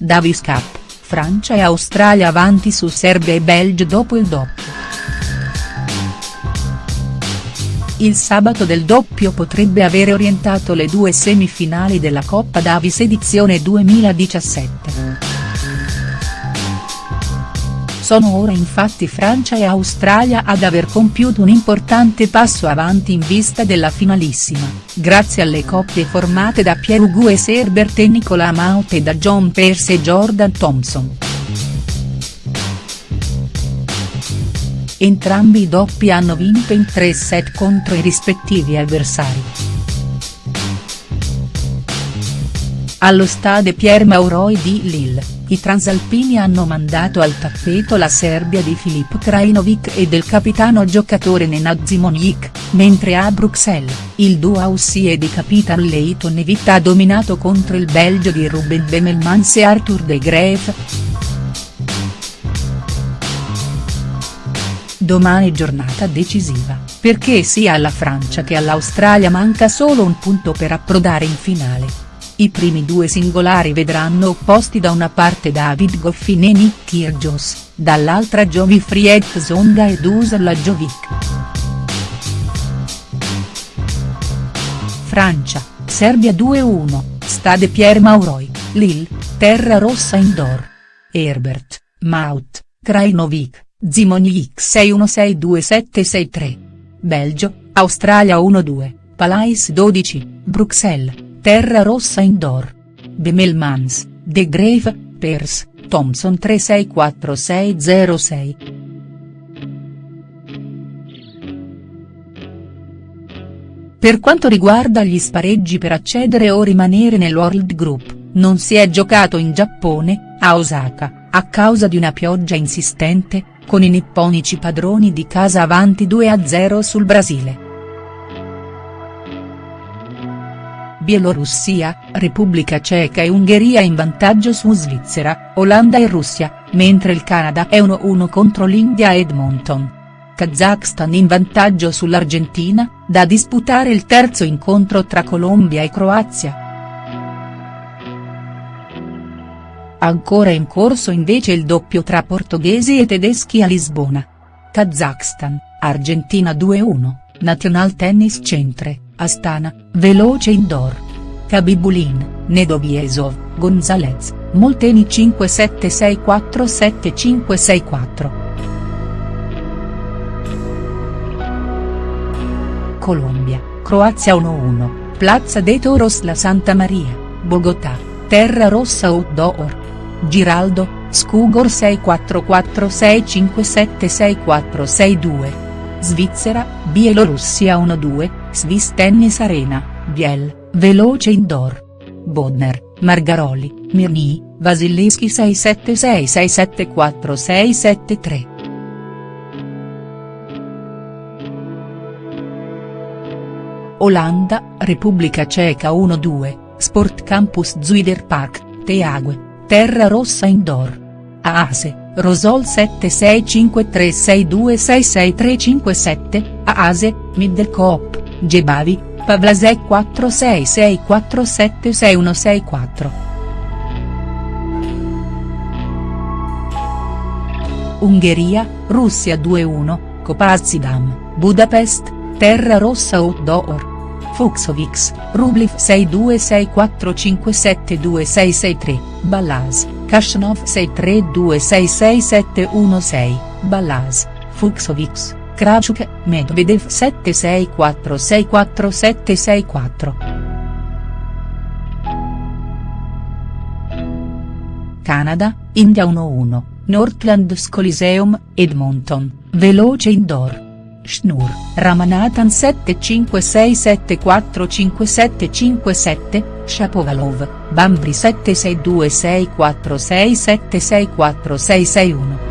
Davis Cup, Francia e Australia avanti su Serbia e Belgio dopo il doppio. Il sabato del doppio potrebbe avere orientato le due semifinali della Coppa Davis edizione 2017. Sono ora infatti Francia e Australia ad aver compiuto un importante passo avanti in vista della finalissima, grazie alle coppie formate da Pierre Hugues Herbert e Nicolas Maut e da John Pearce e Jordan Thompson. Entrambi i doppi hanno vinto in tre set contro i rispettivi avversari. Allo stade Pierre Mauroy di Lille i transalpini hanno mandato al tappeto la Serbia di Filip Krajinovic e del capitano giocatore Nenad Zimonjic, mentre a Bruxelles, il duo Aussie di Capitan Leighton Evita ha dominato contro il Belgio di Ruben Bemelmans e Arthur de Graaf. Domani giornata decisiva, perché sia alla Francia che all'Australia manca solo un punto per approdare in finale. I primi due singolari vedranno opposti da una parte David Goffin e Nick Kyrgios, dall'altra Jovi Fried Zonga ed Usar Lajovic. Francia, Serbia 2-1, Stade Pierre Mauroy, Lille, Terra Rossa Indoor. Herbert, Maut, Krajinovic, Zimonjic 6-1-6-2-7-6-3. Belgio, Australia 1-2, Palais 12, Bruxelles. Terra Rossa Indoor. Bemelmans, De Grave, Pers, Thompson 364606. Per quanto riguarda gli spareggi per accedere o rimanere nel World Group, non si è giocato in Giappone, a Osaka, a causa di una pioggia insistente, con i nipponici padroni di casa avanti 2-0 sul Brasile. Bielorussia, Repubblica Ceca e Ungheria in vantaggio su Svizzera, Olanda e Russia, mentre il Canada è 1-1 contro l'India a Edmonton. Kazakhstan in vantaggio sull'Argentina, da disputare il terzo incontro tra Colombia e Croazia. Ancora in corso invece il doppio tra portoghesi e tedeschi a Lisbona. Kazakhstan, Argentina 2-1, National Tennis Centre. Astana, veloce indoor. Kabibulin, Nedoviesov, Gonzalez, Molteni 57647564. Colombia, Croazia 1-1, Plaza de Toros La Santa Maria, Bogotà, Terra Rossa Outdoor. Giraldo, Scugor 6446576462. Svizzera, Bielorussia 1-2, Swiss Tennis Arena, Biel, Veloce Indoor. Bodner, Margaroli, Mirni, Vasileschi 676674673. Olanda, Repubblica Ceca 1-2, Sport Campus Zuiderpark, Teague, Terra Rossa Indoor. Aase, Rosol 765362666357, Aase, Middelkoop. Gebavi, Pavlasek 4664766164. Ungheria, Russia 2-1, Kopazidam, Budapest, Terra Rossa Outdoor. Fuxovix, Rubliv 6264572663, Balaz, Kashnov 63266716, Balaz, Fuxovix. Krachuk, Medvedev 76464764. Canada, India 1-1, Northlands Coliseum, Edmonton, Veloce Indoor. Schnur, Ramanathan 7567457757, Shapovalov, Bambri 762646764661.